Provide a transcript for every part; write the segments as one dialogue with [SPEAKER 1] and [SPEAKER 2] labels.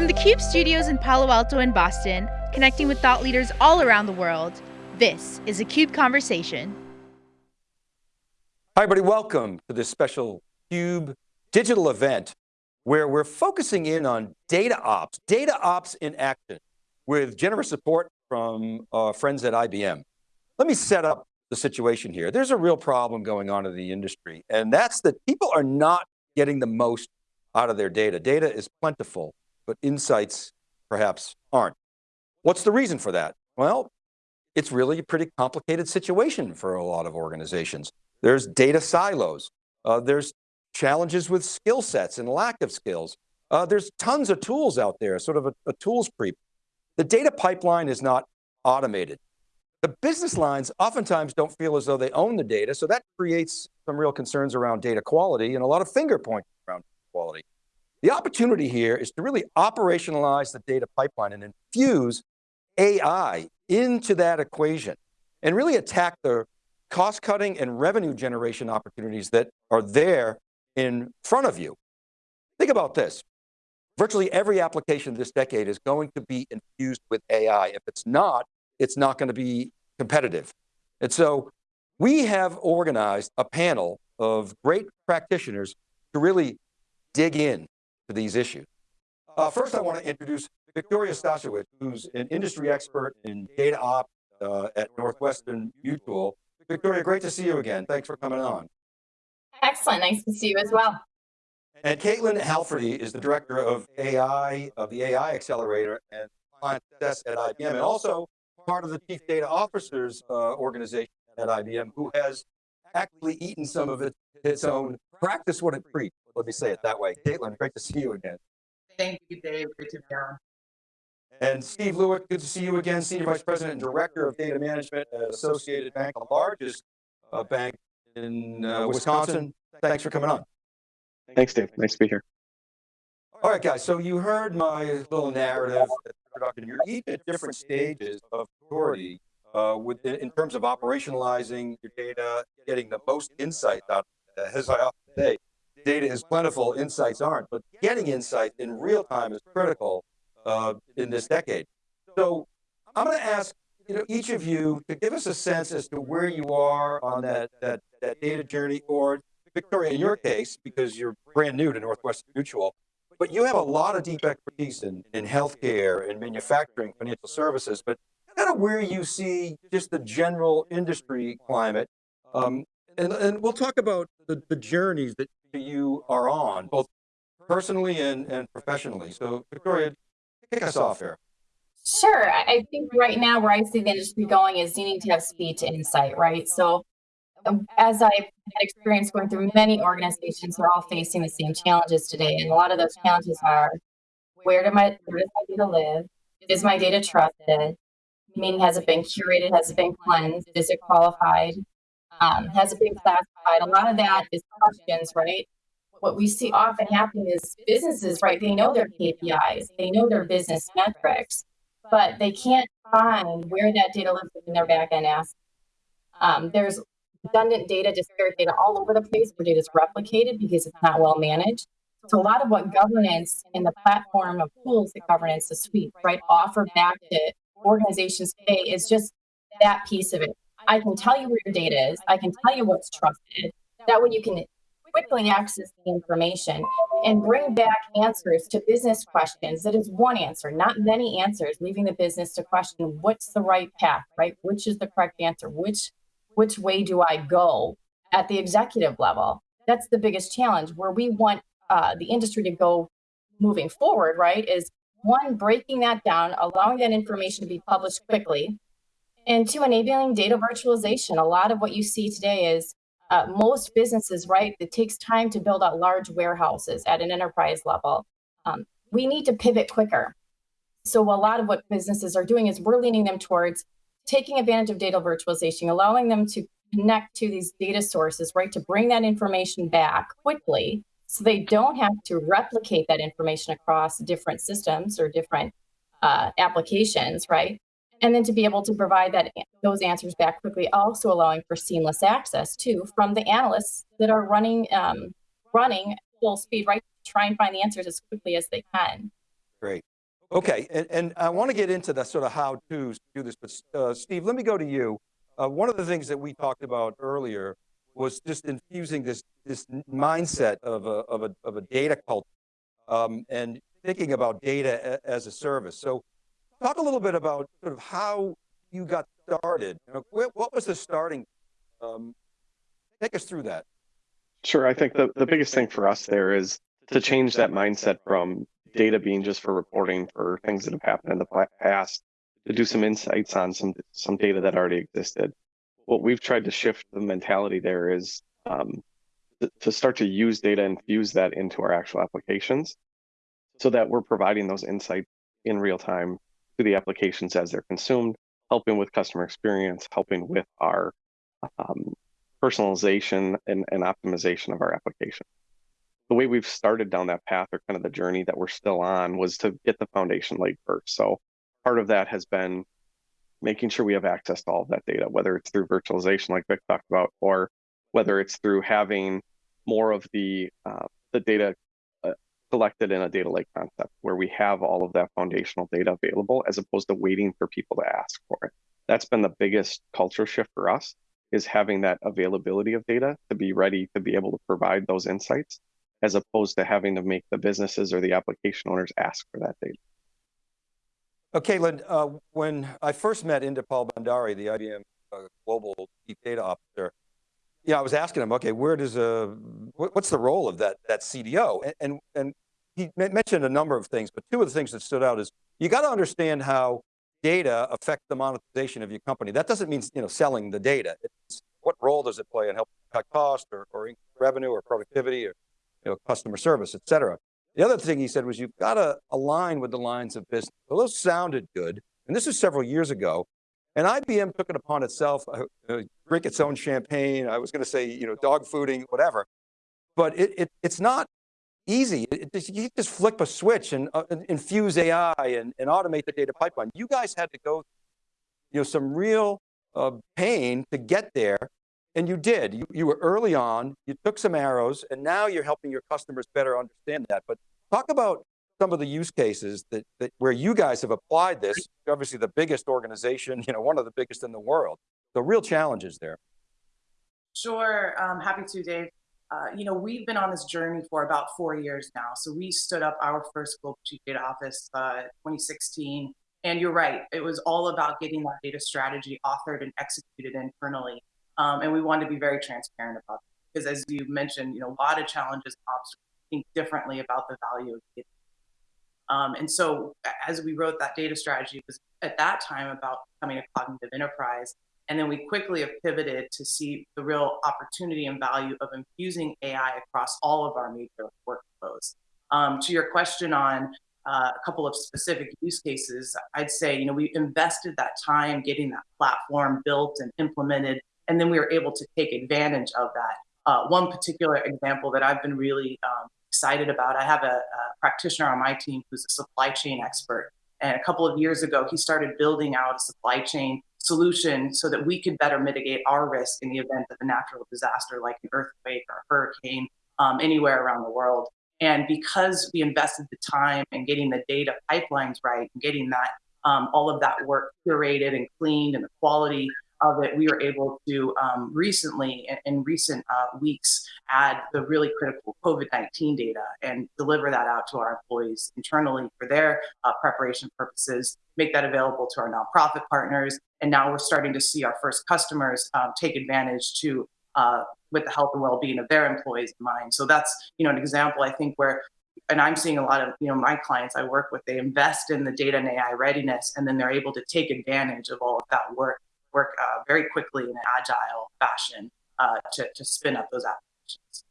[SPEAKER 1] From the CUBE studios in Palo Alto and Boston, connecting with thought leaders all around the world, this is a CUBE Conversation.
[SPEAKER 2] Hi everybody, welcome to this special CUBE digital event where we're focusing in on data ops, data ops in action with generous support from our friends at IBM. Let me set up the situation here. There's a real problem going on in the industry and that's that people are not getting the most out of their data. Data is plentiful but insights perhaps aren't. What's the reason for that? Well, it's really a pretty complicated situation for a lot of organizations. There's data silos. Uh, there's challenges with skill sets and lack of skills. Uh, there's tons of tools out there, sort of a, a tools creep. The data pipeline is not automated. The business lines oftentimes don't feel as though they own the data, so that creates some real concerns around data quality and a lot of finger pointing around quality. The opportunity here is to really operationalize the data pipeline and infuse AI into that equation and really attack the cost cutting and revenue generation opportunities that are there in front of you. Think about this. Virtually every application this decade is going to be infused with AI. If it's not, it's not going to be competitive. And so we have organized a panel of great practitioners to really dig in to these issues. Uh, first, I want to introduce Victoria Stasiewicz, who's an industry expert in data ops uh, at Northwestern Mutual. Victoria, great to see you again. Thanks for coming on.
[SPEAKER 3] Excellent, nice to see you as well.
[SPEAKER 2] And Caitlin Halferty is the director of AI, of the AI Accelerator and Client Success at IBM, and also part of the Chief Data Officers uh, organization at IBM, who has actually eaten some of it, its own practice what it preached. Let me say it that way. Caitlin, great to see you again.
[SPEAKER 4] Thank you, Dave. Great to be on.
[SPEAKER 2] And Steve Lueck, good to see you again, Senior Vice President and Director of Data Management at Associated Bank, the largest uh, bank in uh, Wisconsin. Thanks for coming on.
[SPEAKER 5] Thanks, Dave. Nice to be here.
[SPEAKER 2] All right, guys. So you heard my little narrative introduction. You're each at different stages of maturity uh, with, in terms of operationalizing your data, getting the most insight out of it. As I often say, data is plentiful, insights aren't, but getting insight in real time is critical uh, in this decade. So I'm going to ask you know, each of you to give us a sense as to where you are on that, that, that data journey, or Victoria, in your case, because you're brand new to Northwestern Mutual, but you have a lot of deep expertise in, in healthcare and manufacturing, financial services, but kind of where you see just the general industry climate. Um, and, and we'll talk about the, the journeys that you are on, both personally and, and professionally. So Victoria, kick us off here.
[SPEAKER 3] Sure. I think right now where I see the industry going is needing to have speed to insight, right? So um, as I've had experience going through many organizations, we're all facing the same challenges today. And a lot of those challenges are, where, do my, where does my data live? Is my data trusted? Meaning, has it been curated? Has it been cleansed? Is it qualified? Um, has been classified? A lot of that is questions, right? What we see often happening is businesses, right? They know their KPIs, they know their business metrics, but they can't find where that data lives in their backend assets. Um, there's redundant data, disparate data all over the place where data is replicated because it's not well managed. So a lot of what governance and the platform of tools that governance, the suite, right, offer back to organizations today is just that piece of it. I can tell you where your data is. I can tell you what's trusted. That way you can quickly access the information and bring back answers to business questions. That is one answer, not many answers, leaving the business to question what's the right path, right? Which is the correct answer? Which which way do I go at the executive level? That's the biggest challenge where we want uh, the industry to go moving forward, right? Is one, breaking that down, allowing that information to be published quickly, and two, enabling data virtualization. A lot of what you see today is uh, most businesses, right, it takes time to build out large warehouses at an enterprise level. Um, we need to pivot quicker. So a lot of what businesses are doing is we're leaning them towards taking advantage of data virtualization, allowing them to connect to these data sources, right, to bring that information back quickly so they don't have to replicate that information across different systems or different uh, applications, right? And then to be able to provide that those answers back quickly, also allowing for seamless access too from the analysts that are running um, running full speed, right? Try and find the answers as quickly as they can.
[SPEAKER 2] Great. Okay, and, and I want to get into the sort of how to do this, but uh, Steve, let me go to you. Uh, one of the things that we talked about earlier was just infusing this this mindset of a, of a, of a data culture um, and thinking about data as a service. So talk a little bit about sort of how you got started. You know, what was the starting, um, take us through that.
[SPEAKER 5] Sure, I think the, the biggest thing for us there is to change that mindset from data being just for reporting for things that have happened in the past to do some insights on some some data that already existed. What we've tried to shift the mentality there is um, to start to use data and fuse that into our actual applications so that we're providing those insights in real time to the applications as they're consumed, helping with customer experience, helping with our um, personalization and, and optimization of our application. The way we've started down that path or kind of the journey that we're still on was to get the foundation laid first. So part of that has been making sure we have access to all of that data, whether it's through virtualization like Vic talked about, or whether it's through having more of the uh, the data collected in a data lake concept where we have all of that foundational data available as opposed to waiting for people to ask for it. That's been the biggest culture shift for us is having that availability of data to be ready to be able to provide those insights as opposed to having to make the businesses or the application owners ask for that data.
[SPEAKER 2] Okay, Caitlin, uh, when I first met Inderpal Bandari, the IBM uh, Global Chief Data Officer, yeah, I was asking him, okay, where does a, uh, what's the role of that, that CDO? And, and, and he mentioned a number of things, but two of the things that stood out is you got to understand how data affect the monetization of your company. That doesn't mean you know selling the data. It's what role does it play in helping cut cost or, or revenue or productivity or you know, customer service, et cetera. The other thing he said was you've got to align with the lines of business. Well, those sounded good. And this was several years ago. And IBM took it upon itself, uh, uh, drink its own champagne. I was going to say, you know, dog fooding, whatever. But it, it it's not easy. It, it, you just flip a switch and uh, infuse AI and, and automate the data pipeline. You guys had to go, you know, some real uh, pain to get there. And you did, you, you were early on, you took some arrows and now you're helping your customers better understand that. But talk about some of the use cases that, that where you guys have applied this, obviously the biggest organization, you know, one of the biggest in the world. The real challenges there.
[SPEAKER 4] Sure, I'm happy to, Dave. Uh, you know, we've been on this journey for about four years now. So we stood up our first global chief data office uh, 2016. And you're right, it was all about getting that data strategy authored and executed internally. Um, and we wanted to be very transparent about it. Because as you mentioned, you know, a lot of challenges, obstacles, think differently about the value of data. Um, and so as we wrote that data strategy, was at that time about becoming a cognitive enterprise. And then we quickly have pivoted to see the real opportunity and value of infusing AI across all of our major workflows. Um, to your question on uh, a couple of specific use cases, I'd say, you know, we invested that time getting that platform built and implemented, and then we were able to take advantage of that. Uh, one particular example that I've been really um, excited about, I have a, a practitioner on my team who's a supply chain expert. And a couple of years ago, he started building out a supply chain solution so that we could better mitigate our risk in the event of a natural disaster like an earthquake or a hurricane um, anywhere around the world. And because we invested the time in getting the data pipelines right and getting that um, all of that work curated and cleaned and the quality of it, we were able to um, recently, in, in recent uh, weeks, add the really critical COVID-19 data and deliver that out to our employees internally for their uh, preparation purposes, make that available to our nonprofit partners. And now we're starting to see our first customers um, take advantage to uh, with the health and well-being of their employees in mind. So that's you know an example I think where and I'm seeing a lot of you know my clients I work with they invest in the data and AI readiness and then they're able to take advantage of all of that work work uh, very quickly in an agile fashion uh, to, to spin up those applications.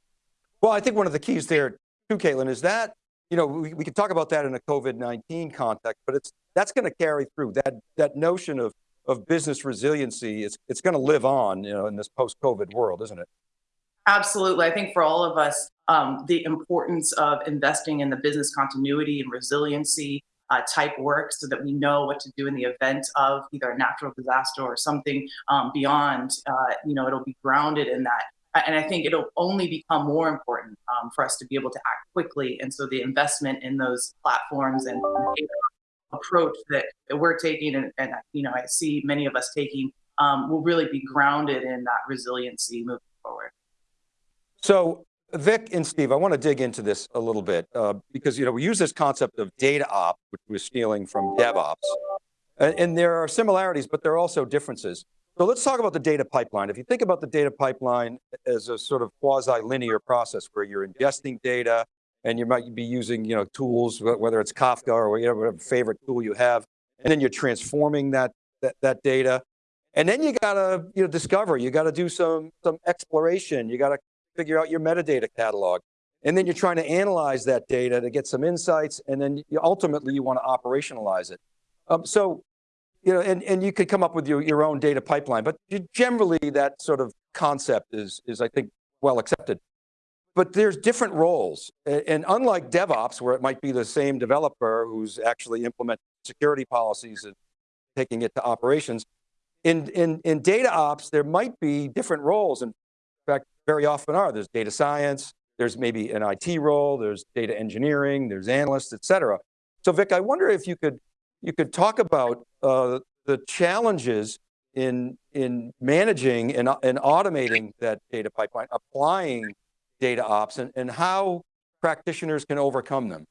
[SPEAKER 2] Well, I think one of the keys there too, Caitlin, is that, you know, we, we can talk about that in a COVID-19 context, but it's that's going to carry through that that notion of of business resiliency. It's it's going to live on, you know, in this post-COVID world, isn't it?
[SPEAKER 4] Absolutely. I think for all of us, um, the importance of investing in the business continuity and resiliency uh, type work so that we know what to do in the event of either a natural disaster or something um, beyond, uh, you know, it'll be grounded in that. And I think it'll only become more important um, for us to be able to act quickly. And so the investment in those platforms and approach that, we're taking, and, and, you know, I see many of us taking, um, will really be grounded in that resiliency moving forward.
[SPEAKER 2] So Vic and Steve, I want to dig into this a little bit uh, because you know we use this concept of data op, which we're stealing from DevOps, and, and, there are similarities, but there are also differences. So let's talk about the data pipeline. If you think about the data pipeline as a sort of quasi-linear process where you're ingesting data and you might be using you know tools, whether it's Kafka or whatever favorite tool you have, and then you're transforming that that, that data, and then you got to you know discover. You got to do some some exploration. You got to figure out your metadata catalog. And then you're trying to analyze that data to get some insights, and then you, ultimately you want to operationalize it. Um, so, you know, and, and you could come up with your, your own data pipeline, but generally that sort of concept is, is I think, well accepted. But there's different roles. And unlike DevOps, where it might be the same developer who's actually implementing security policies and taking it to operations, in, in, in data ops, there might be different roles. In fact, very often are. There's data science, there's maybe an IT role, there's data engineering, there's analysts, et cetera. So Vic, I wonder if you could, you could talk about uh, the challenges in, in managing and, and automating that data pipeline, applying data ops and, and how practitioners can overcome them.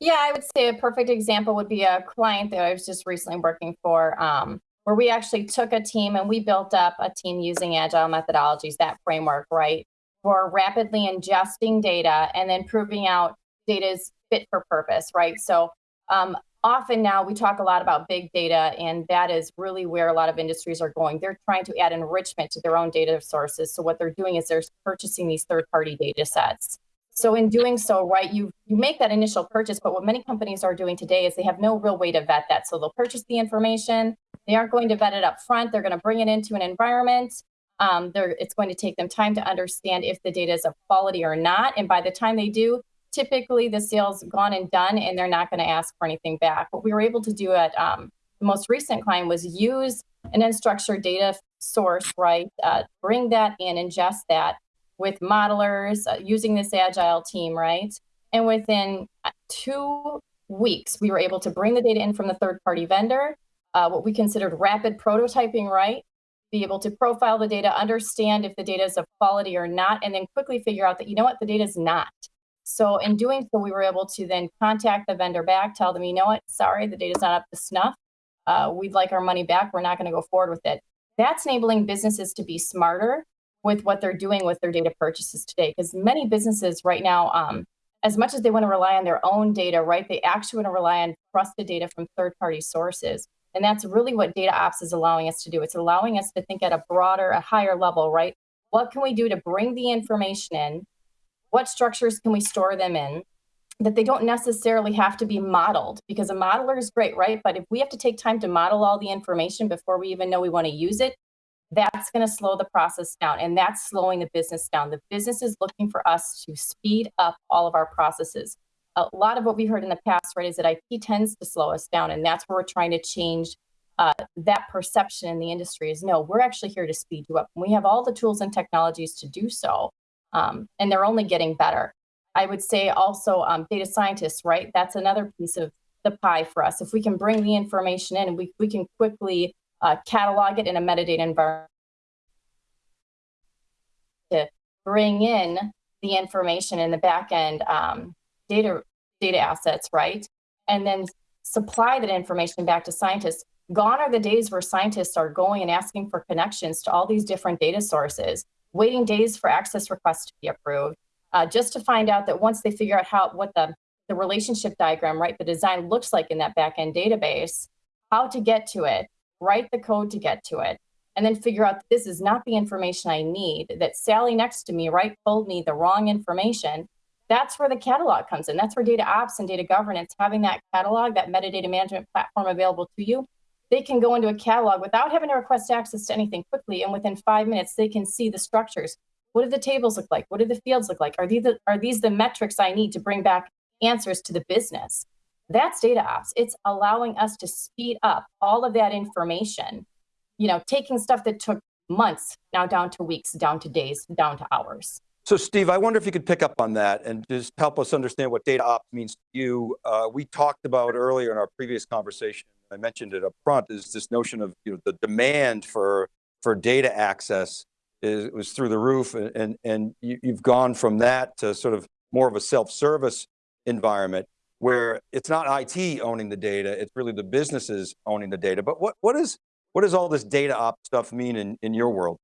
[SPEAKER 3] Yeah, I would say a perfect example would be a client that I was just recently working for. Um, where we actually took a team and we built up a team using agile methodologies, that framework, right? For rapidly ingesting data and then proving out data is fit for purpose, right? So um, often now we talk a lot about big data, and that is really where a lot of industries are going. They're trying to add enrichment to their own data sources. So what they're doing is they're purchasing these third-party data sets. So in doing so, right, you you make that initial purchase, but what many companies are doing today is they have no real way to vet that. So they'll purchase the information, they aren't going to vet it up front. They're going to bring it into an environment. Um, it's going to take them time to understand if the data is of quality or not. And by the time they do, typically the sale's gone and done, and they're not going to ask for anything back. What we were able to do at um, the most recent client was use an unstructured data source, right? Uh, bring that in, ingest that with modelers uh, using this agile team, right? And within uh, two weeks, we were able to bring the data in from the third party vendor uh, what we considered rapid prototyping right, be able to profile the data, understand if the data is of quality or not, and then quickly figure out that, you know what, the data is not. So in doing so, we were able to then contact the vendor back, tell them, you know what, sorry, the data's not up to snuff. Uh, we'd like our money back. We're not going to go forward with it. That's enabling businesses to be smarter with what they're doing with their data purchases today. Because many businesses right now, um, as much as they want to rely on their own data, right, they actually want to rely on trusted data from third-party sources. And that's really what data ops is allowing us to do. It's allowing us to think at a broader, a higher level, right? What can we do to bring the information in? What structures can we store them in? That they don't necessarily have to be modeled because a modeler is great, right? But if we have to take time to model all the information before we even know we want to use it, that's going to slow the process down and that's slowing the business down. The business is looking for us to speed up all of our processes a lot of what we heard in the past, right, is that IT tends to slow us down. And that's where we're trying to change uh, that perception in the industry is no, we're actually here to speed you up. And we have all the tools and technologies to do so. Um, and they're only getting better. I would say also um, data scientists, right? That's another piece of the pie for us. If we can bring the information in, we, we can quickly uh, catalog it in a metadata environment to bring in the information in the back end um, data data assets, right? And then supply that information back to scientists. Gone are the days where scientists are going and asking for connections to all these different data sources, waiting days for access requests to be approved, uh, just to find out that once they figure out how what the the relationship diagram, right, the design looks like in that backend database, how to get to it, write the code to get to it, and then figure out this is not the information I need, that Sally next to me, right, told me the wrong information, that's where the catalog comes in. That's where data ops and data governance, having that catalog, that metadata management platform available to you, they can go into a catalog without having to request access to anything quickly. And within five minutes, they can see the structures. What do the tables look like? What do the fields look like? Are these the, are these the metrics I need to bring back answers to the business? That's data ops. It's allowing us to speed up all of that information. You know, taking stuff that took months, now down to weeks, down to days, down to hours.
[SPEAKER 2] So Steve, I wonder if you could pick up on that and just help us understand what data ops means to you. Uh, we talked about earlier in our previous conversation, I mentioned it up front, is this notion of you know, the demand for, for data access is, was through the roof and, and, and you, you've gone from that to sort of more of a self-service environment where it's not IT owning the data, it's really the businesses owning the data. But what, what, is, what does all this data op stuff mean in, in your world?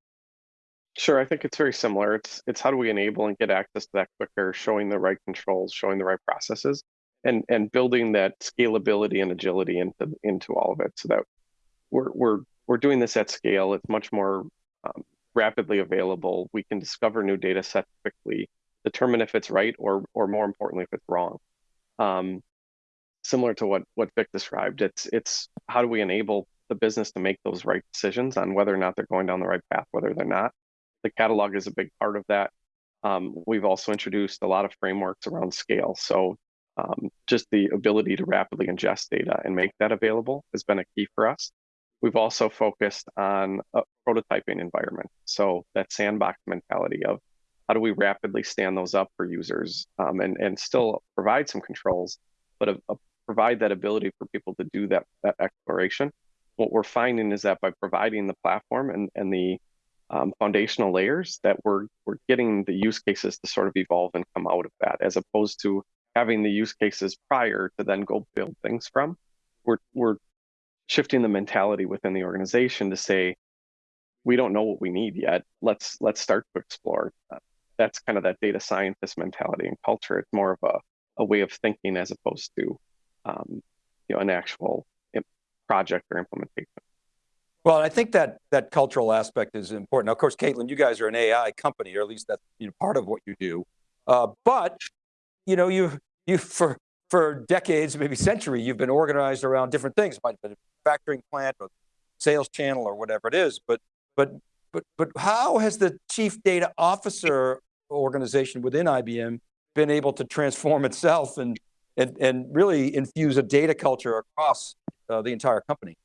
[SPEAKER 5] Sure, I think it's very similar. It's it's how do we enable and get access to that quicker, showing the right controls, showing the right processes, and and building that scalability and agility into into all of it, so that we're we're we're doing this at scale. It's much more um, rapidly available. We can discover new data sets quickly, determine if it's right or or more importantly if it's wrong. Um, similar to what what Vic described, it's it's how do we enable the business to make those right decisions on whether or not they're going down the right path, whether they're not the catalog is a big part of that. Um, we've also introduced a lot of frameworks around scale. So um, just the ability to rapidly ingest data and make that available has been a key for us. We've also focused on a prototyping environment. So that sandbox mentality of how do we rapidly stand those up for users um, and, and still provide some controls, but a, a provide that ability for people to do that, that exploration. What we're finding is that by providing the platform and, and the um, foundational layers that we're we're getting the use cases to sort of evolve and come out of that, as opposed to having the use cases prior to then go build things from. We're we're shifting the mentality within the organization to say, we don't know what we need yet. Let's let's start to explore. That's kind of that data scientist mentality and culture. It's more of a, a way of thinking as opposed to um, you know an actual project or implementation.
[SPEAKER 2] Well, I think that that cultural aspect is important. Now, of course, Caitlin, you guys are an AI company, or at least that's you know, part of what you do. Uh, but you know, you you for for decades, maybe century, you've been organized around different things. It might have been a manufacturing plant or sales channel or whatever it is. But but but but how has the chief data officer organization within IBM been able to transform itself and and and really infuse a data culture across uh, the entire company?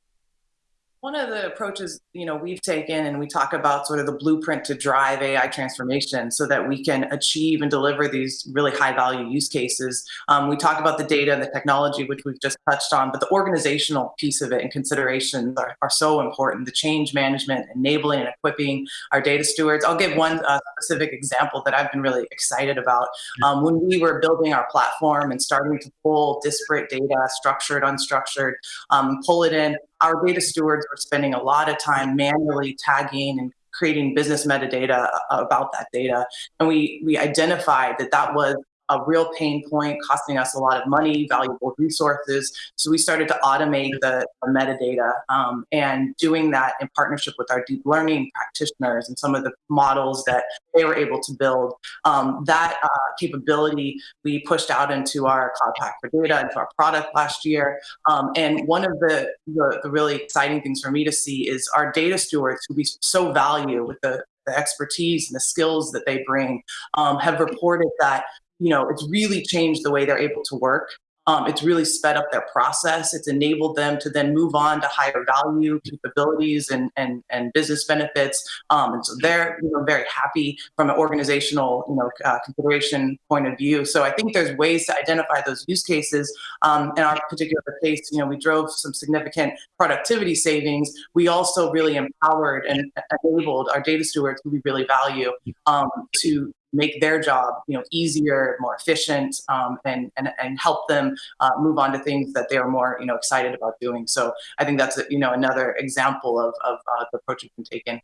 [SPEAKER 4] One of the approaches, you know, we've taken and we talk about sort of the blueprint to drive AI transformation so that we can achieve and deliver these really high value use cases. Um, we talk about the data and the technology, which we've just touched on, but the organizational piece of it and considerations are, are so important. The change management, enabling and equipping our data stewards. I'll give one uh, specific example that I've been really excited about. Um, when we were building our platform and starting to pull disparate data, structured, unstructured, um, pull it in, our data stewards were spending a lot of time manually tagging and creating business metadata about that data. And we, we identified that that was a real pain point, costing us a lot of money, valuable resources. So we started to automate the, the metadata um, and doing that in partnership with our deep learning practitioners and some of the models that they were able to build. Um, that uh, capability we pushed out into our Cloud Pak for Data, into our product last year. Um, and one of the, the, the really exciting things for me to see is our data stewards who we so value with the the expertise and the skills that they bring um, have reported that you know, it's really changed the way they're able to work. Um, it's really sped up their process. It's enabled them to then move on to higher value capabilities and and, and business benefits. Um, and so they're you know very happy from an organizational you know uh, consideration point of view. So I think there's ways to identify those use cases. Um, in our particular case, you know, we drove some significant productivity savings. We also really empowered and enabled our data stewards who we really value um, to make their job you know easier, more efficient, um, and, and and help them uh, move on to things that they are more you know excited about doing. So I think that's a you know another example of of uh, the approach we've been taking.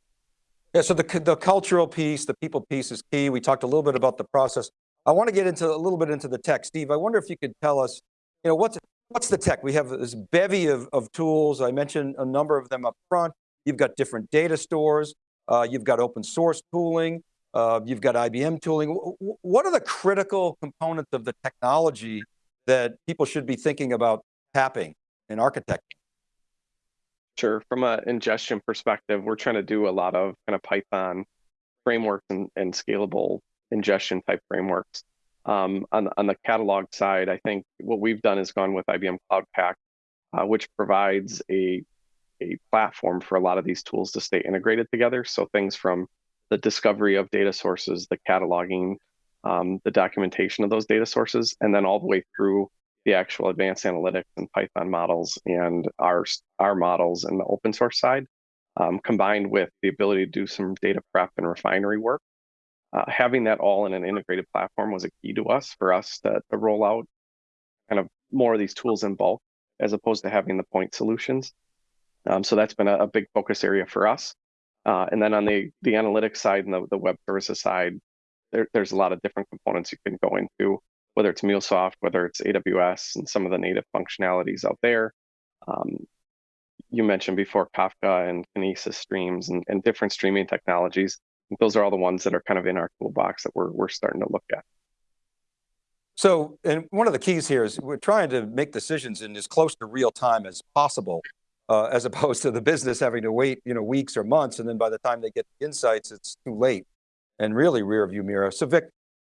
[SPEAKER 2] Yeah, so the, the cultural piece, the people piece is key. We talked a little bit about the process. I want to get into a little bit into the tech. Steve, I wonder if you could tell us, you know, what's, what's the tech? We have this bevy of, of tools. I mentioned a number of them up front. You've got different data stores. Uh, you've got open source tooling. Uh, you've got IBM tooling. What are the critical components of the technology that people should be thinking about tapping and architecting?
[SPEAKER 5] Sure. From an ingestion perspective, we're trying to do a lot of kind of Python frameworks and, and scalable ingestion type frameworks. Um, on, on the catalog side, I think what we've done is gone with IBM Cloud Pak, uh, which provides a a platform for a lot of these tools to stay integrated together. So things from the discovery of data sources, the cataloging, um, the documentation of those data sources, and then all the way through the actual advanced analytics and Python models and our our models and the open source side, um, combined with the ability to do some data prep and refinery work. Uh, having that all in an integrated platform was a key to us for us to, to roll out kind of more of these tools in bulk as opposed to having the point solutions. Um, so that's been a, a, big focus area for us. Uh, and then on the the analytics side and the, the web services side, there, there's a lot of different components you can go into, whether it's MuleSoft, whether it's AWS, and some of the native functionalities out there. Um, you mentioned before Kafka and Kinesis streams and, and different streaming technologies. Those are all the ones that are kind of in our toolbox that we're, we're starting to look at.
[SPEAKER 2] So, and one of the keys here is we're trying to make decisions in as close to real time as possible, as opposed to the business having to wait, you know, weeks or months, and then by the time they get the insights, it's too late, and really rear view mirror. So Vic,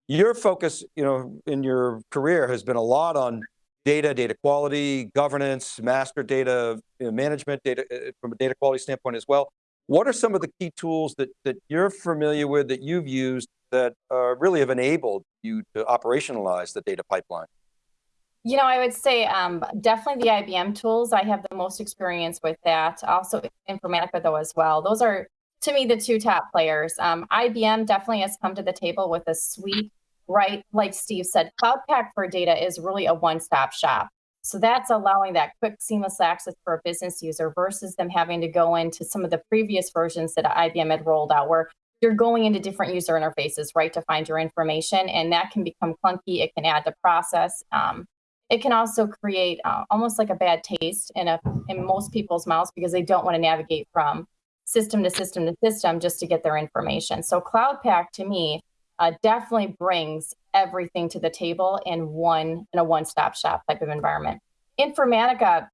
[SPEAKER 2] your focus, you know, in your career has been a lot on data, data quality, governance, master data management, data uh, from a data quality standpoint as well. What are some of the key tools that, that you're familiar with, that you've used, that uh, really have enabled you to operationalize the data pipeline?
[SPEAKER 3] You know, I would say um, definitely the IBM tools. I have the most experience with that. Also Informatica though as well. Those are, to me, the two top players. Um, IBM definitely has come to the table with a suite right? Like Steve said, Cloud Pak for data is really a one-stop shop. So that's allowing that quick, seamless access for a business user versus them having to go into some of the previous versions that IBM had rolled out, where you're going into different user interfaces, right, to find your information, and that can become clunky. It can add to process. Um, it can also create uh, almost like a bad taste in a in most people's mouths because they don't want to navigate from system to system to system just to get their information. So Cloud Pak to me uh, definitely brings everything to the table in one in a one-stop shop type of environment. Informatica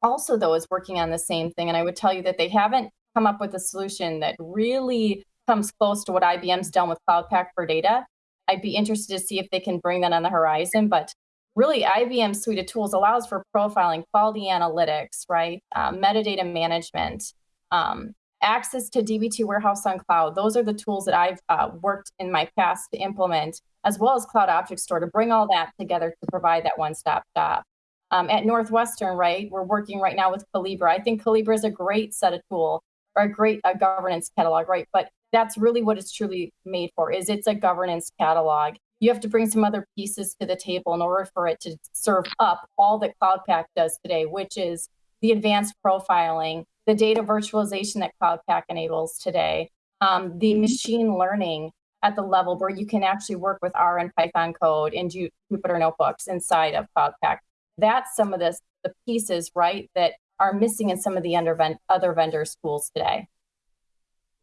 [SPEAKER 3] also though is working on the same thing, and I would tell you that they haven't come up with a solution that really comes close to what IBM's done with Cloud Pak for data. I'd be interested to see if they can bring that on the horizon, but really IBM's suite of tools allows for profiling, quality analytics, right, uh, metadata management, um, access to DB2 Warehouse on Cloud. Those are the tools that I've uh, worked in my past to implement, as well as Cloud Object Store to bring all that together to provide that one-stop shop. Um, at Northwestern, right, we're working right now with Collibra. I think Collibra is a great set of tool or a great uh, governance catalog, right? But that's really what it's truly made for, is it's a governance catalog. You have to bring some other pieces to the table in order for it to serve up all that Cloud Pak does today, which is the advanced profiling, the data virtualization that Cloud Pak enables today, um, the machine learning at the level where you can actually work with R and Python code in Jupyter notebooks inside of Cloud Pak. That's some of this, the pieces, right, that are missing in some of the under, other vendors' tools today.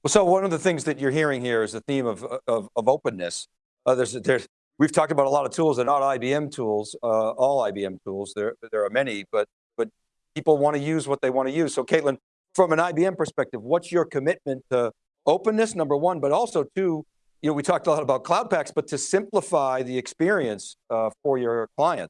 [SPEAKER 2] Well, so one of the things that you're hearing here is the theme of, of, of openness. Uh, there's, there's, we've talked about a lot of tools that are not IBM tools, uh, all IBM tools. There, there are many, but but people want to use what they want to use. So Caitlin, from an IBM perspective, what's your commitment to openness, number one, but also two, you know, we talked a lot about Cloud Paks, but to simplify the experience uh, for your client.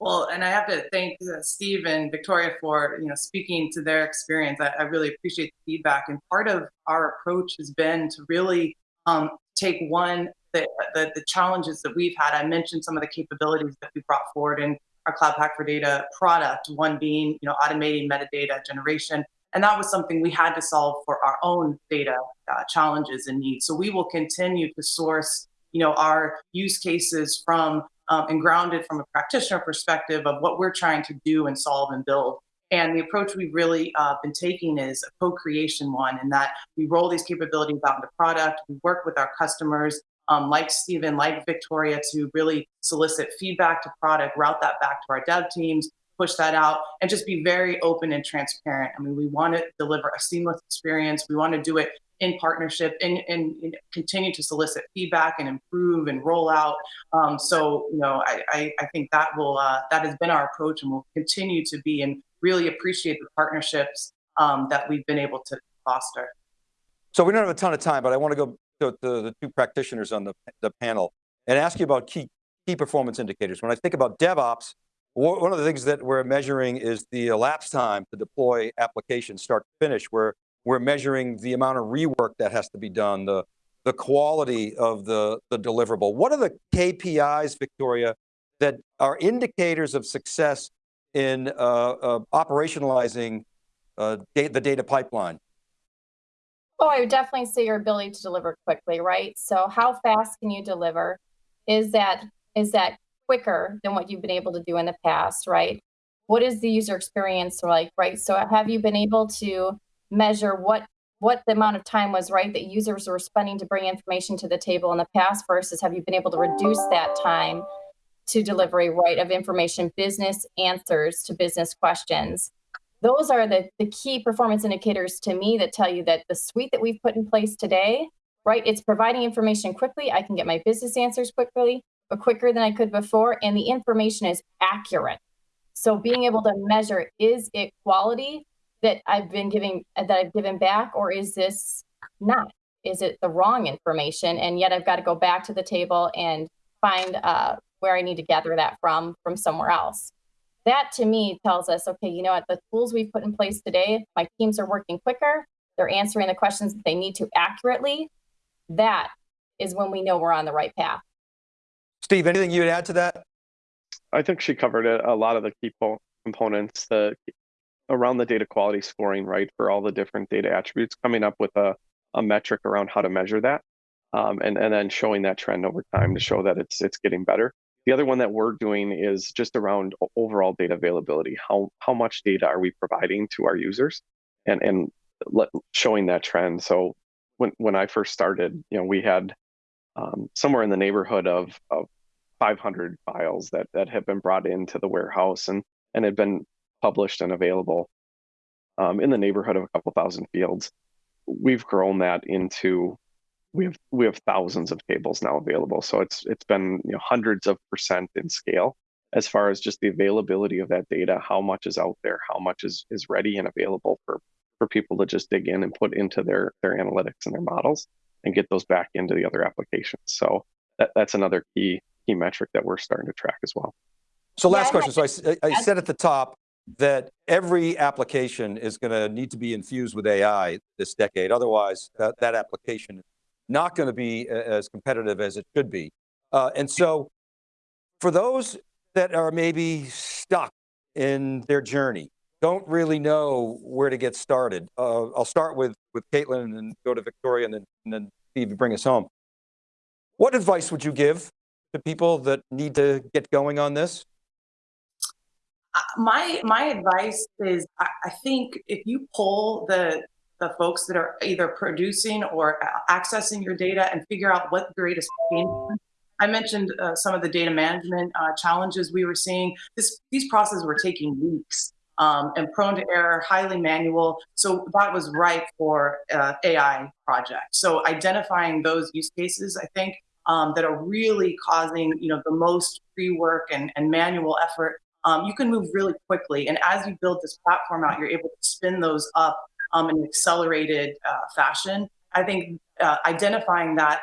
[SPEAKER 4] Well, and I have to thank uh, Steve and Victoria for you know speaking to their experience. I, I really appreciate the feedback, and part of our approach has been to really um, take one the, the, the challenges that we've had. I mentioned some of the capabilities that we brought forward, in our Cloud Pak for Data product, one being you know automating metadata generation. And that was something we had to solve for our own data uh, challenges and needs. So we will continue to source you know, our use cases from um, and grounded from a practitioner perspective of what we're trying to do and solve and build. And the approach we've really uh, been taking is a co-creation one in that we roll these capabilities out into product, we work with our customers, um, like Stephen, like Victoria, to really solicit feedback to product, route that back to our dev teams, push that out, and just be very open and transparent. I mean, we want to deliver a seamless experience. We want to do it in partnership and, and, and continue to solicit feedback and improve and roll out. Um, so, you know, I, I, I think that will uh, that has been our approach and will continue to be and really appreciate the partnerships um, that we've been able to foster.
[SPEAKER 2] So we don't have a ton of time, but I want to go to, the two practitioners on the, the panel and ask you about key, key performance indicators. When I think about DevOps, one of the things that we're measuring is the elapsed time to deploy applications start to finish, where we're measuring the amount of rework that has to be done, the, the quality of the, the deliverable. What are the KPIs, Victoria, that are indicators of success in uh, uh, operationalizing uh, da the data pipeline?
[SPEAKER 3] Oh, I would definitely say your ability to deliver quickly, right? So how fast can you deliver? Is that is that quicker than what you've been able to do in the past, right? What is the user experience like, right? So have you been able to measure what what the amount of time was right that users were spending to bring information to the table in the past versus have you been able to reduce that time to delivery right of information business answers to business questions those are the, the key performance indicators to me that tell you that the suite that we've put in place today right it's providing information quickly i can get my business answers quickly but quicker than i could before and the information is accurate so being able to measure is it quality that I've been giving that I've given back, or is this not? Is it the wrong information? And yet I've got to go back to the table and find uh, where I need to gather that from from somewhere else. That to me tells us, okay, you know what, the tools we've put in place today, my teams are working quicker. They're answering the questions that they need to accurately. That is when we know we're on the right path.
[SPEAKER 2] Steve, anything you'd add to that?
[SPEAKER 5] I think she covered it, a lot of the key components. The around the data quality scoring, right, for all the different data attributes, coming up with a, a metric around how to measure that, um, and, and then showing that trend over time to show that it's it's getting better. The other one that we're doing is just around overall data availability. How how much data are we providing to our users, and and let, showing that trend. So when when I first started, you know, we had um, somewhere in the neighborhood of of 500 files that that have been brought into the warehouse and and had been published and available um, in the neighborhood of a couple thousand fields. We've grown that into we have we have thousands of tables now available. So it's it's been you know hundreds of percent in scale as far as just the availability of that data, how much is out there, how much is is ready and available for for people to just dig in and put into their their analytics and their models and get those back into the other applications. So that, that's another key key metric that we're starting to track as well.
[SPEAKER 2] So last yeah, question. So I, I said at the top, that every application is going to need to be infused with AI this decade. Otherwise, that, that application is not going to be as competitive as it should be. Uh, and so for those that are maybe stuck in their journey, don't really know where to get started. Uh, I'll start with, with Caitlin and go to Victoria and then, and then Steve, bring us home. What advice would you give to people that need to get going on this?
[SPEAKER 4] my my advice is I, I think if you pull the the folks that are either producing or accessing your data and figure out what the greatest pain I mentioned uh, some of the data management uh, challenges we were seeing. This, these processes were taking weeks um, and prone to error, highly manual. So that was ripe for uh, AI project. So identifying those use cases, I think, um, that are really causing you know the most pre-work and, and manual effort um, you can move really quickly. And as you build this platform out, you're able to spin those up um, in an accelerated uh, fashion. I think uh, identifying that,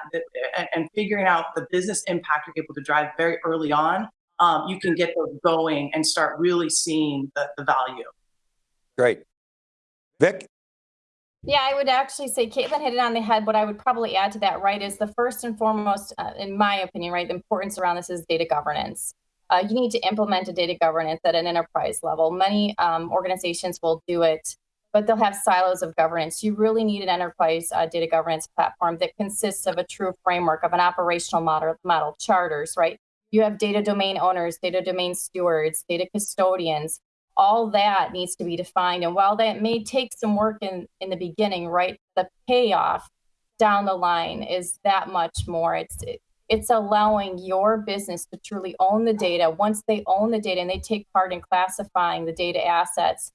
[SPEAKER 4] and, and, figuring out the business impact you're able to drive very early on, um, you can get those going and start really seeing the, the value.
[SPEAKER 2] Great. Vic?
[SPEAKER 3] Yeah, I would actually say Caitlin hit it on the head. What I would probably add to that, right, is the first and foremost, uh, in my opinion, right, the importance around this is data governance uh, you need to implement a data governance at an enterprise level. Many um, organizations will do it, but they'll have silos of governance. You really need an enterprise uh, data governance platform that consists of a true framework of an operational model, model charters, right? You have data domain owners, data domain stewards, data custodians. All that needs to be defined. And while that may take some work in, in the beginning, right, the payoff down the line is that much more. It's it, it's allowing your business to truly own the data. Once they own the data and they take part in classifying the data assets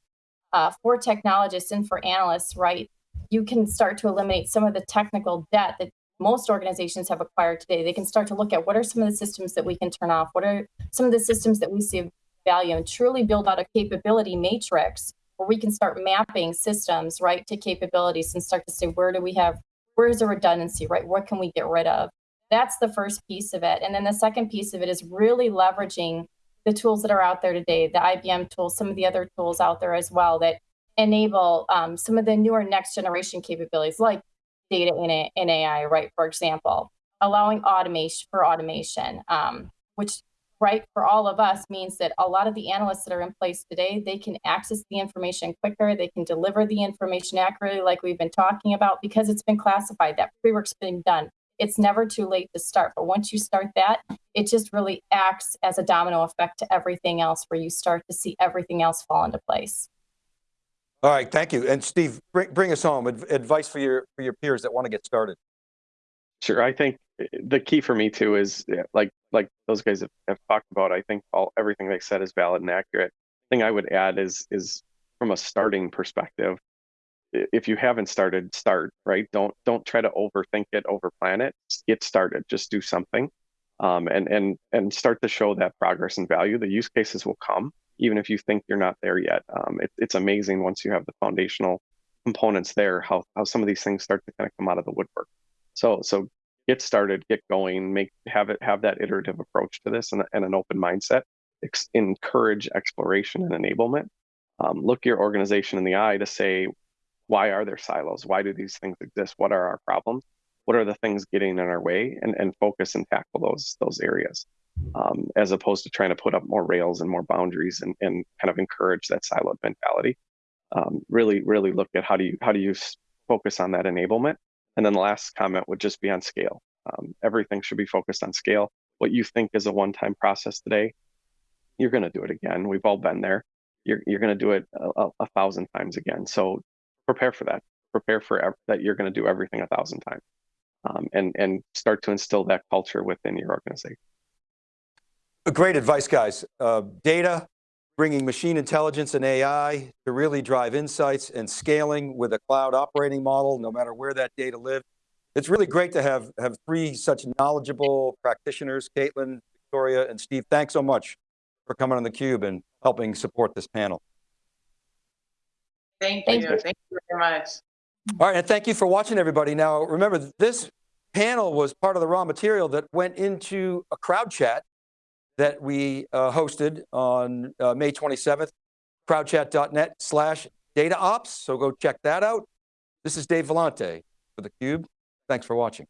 [SPEAKER 3] uh, for technologists and for analysts, right, you can start to eliminate some of the technical debt that most organizations have acquired today. They can start to look at what are some of the systems that we can turn off? What are some of the systems that we see value and truly build out a capability matrix where we can start mapping systems, right, to capabilities and start to say, where do we have, where is the redundancy, right? What can we get rid of? That's the first piece of it. And then the second piece of it is really leveraging the tools that are out there today, the IBM tools, some of the other tools out there as well that enable um, some of the newer next generation capabilities like data in, in AI, right? For example, allowing automation for automation, um, which right for all of us means that a lot of the analysts that are in place today, they can access the information quicker, they can deliver the information accurately like we've been talking about because it's been classified, that pre-work's been done. It's never too late to start, but once you start that, it just really acts as a domino effect to everything else where you start to see everything else fall into place.
[SPEAKER 2] All right, thank you. And Steve, bring, bring us home, Ad advice for your, for your peers that want to get started.
[SPEAKER 5] Sure, I think eh, the key for me too is like like those guys have, have talked about. I think all everything they said is valid and accurate. thing I would add is is from a starting perspective. If you haven't started, start right. Don't don't try to overthink it, overplan it. Get started. Just do something, um, and and and start to show that progress and value. The use cases will come, even if you think you're not there yet. Um, it, it's amazing once you have the foundational components there, how how some of these things start to kind of come out of the woodwork. So so get started, get going, make have it have that iterative approach to this and, and an open mindset. Ex- encourage exploration and enablement. Um, look your organization in the eye to say, why are there silos? Why do these things exist? What are our problems? What are the things getting in our way? And and focus and tackle those those areas. Um, as opposed to trying to put up more rails and more boundaries and, and kind of encourage that siloed mentality. Um, really, really look at how do you how do you focus on that enablement and then the last comment would just be on scale. Um, everything should be focused on scale. What you think is a one-time process today, you're going to do it again. We've all been there. You're you're going to do it a, a, thousand times again. So prepare for that. Prepare for ev- that you're going to do everything a thousand times, um, and and start to instill that culture within your organization.
[SPEAKER 2] Great advice, guys. Uh, data, bringing machine intelligence and AI to really drive insights and scaling with a cloud operating model, no matter where that data lives. It's really great to have, have three such knowledgeable practitioners, Caitlin, Victoria, and Steve. Thanks so much for coming on theCUBE and helping support this panel.
[SPEAKER 4] Thank you, thank you very much.
[SPEAKER 2] All right, and thank you for watching everybody. Now, remember, this panel was part of the raw material that went into a crowd chat that we uh, hosted on uh, May 27th, crowdchat.net slash data ops. So go check that out. This is Dave Vellante for theCUBE. Thanks for watching.